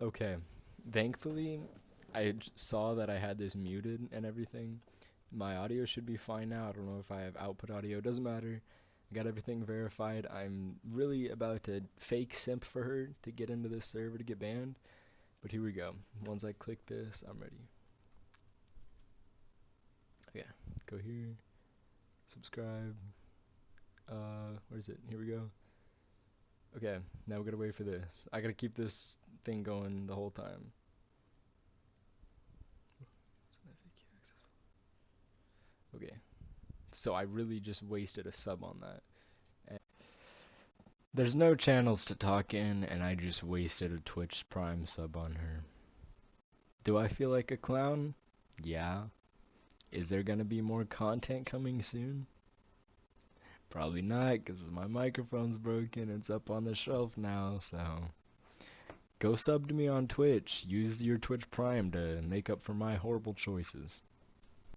Okay, thankfully, I j- saw that I had this muted and everything. My audio should be fine now. I don't know if I have output audio. Doesn't matter. I got everything verified. I'm really about to fake simp for her to get into this server to get banned. But here we go. Once I click this, I'm ready. Okay, go here. Subscribe. Uh, where is it? Here we go. Okay, now we gotta wait for this. I gotta keep this thing going the whole time. Okay, so I really just wasted a sub on that. There's no channels to talk in, and I just wasted a Twitch Prime sub on her. Do I feel like a clown? Yeah. Is there gonna be more content coming soon? Probably not, because my microphone's broken. It's up on the shelf now, so. Go sub to me on Twitch. Use your Twitch Prime to make up for my horrible choices.